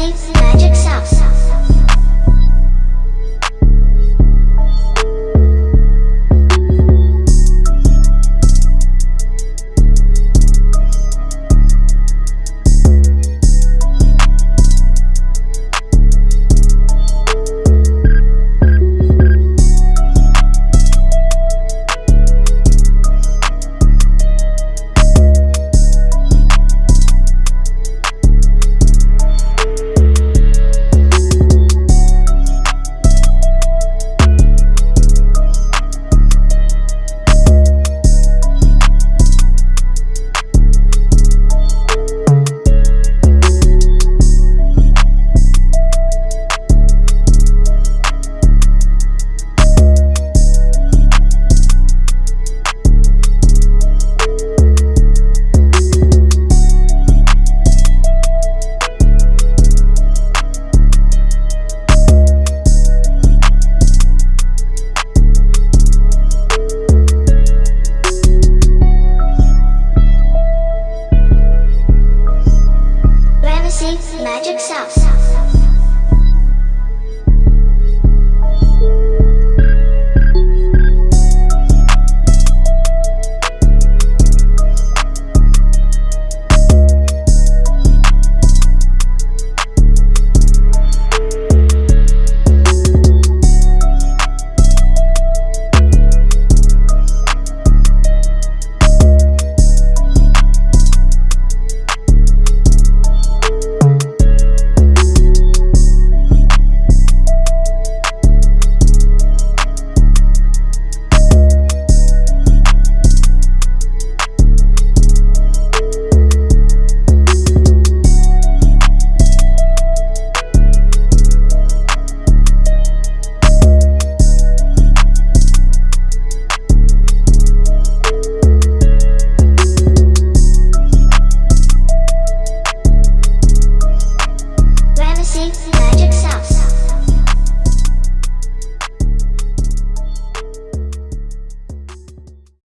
six. Magic Sauce.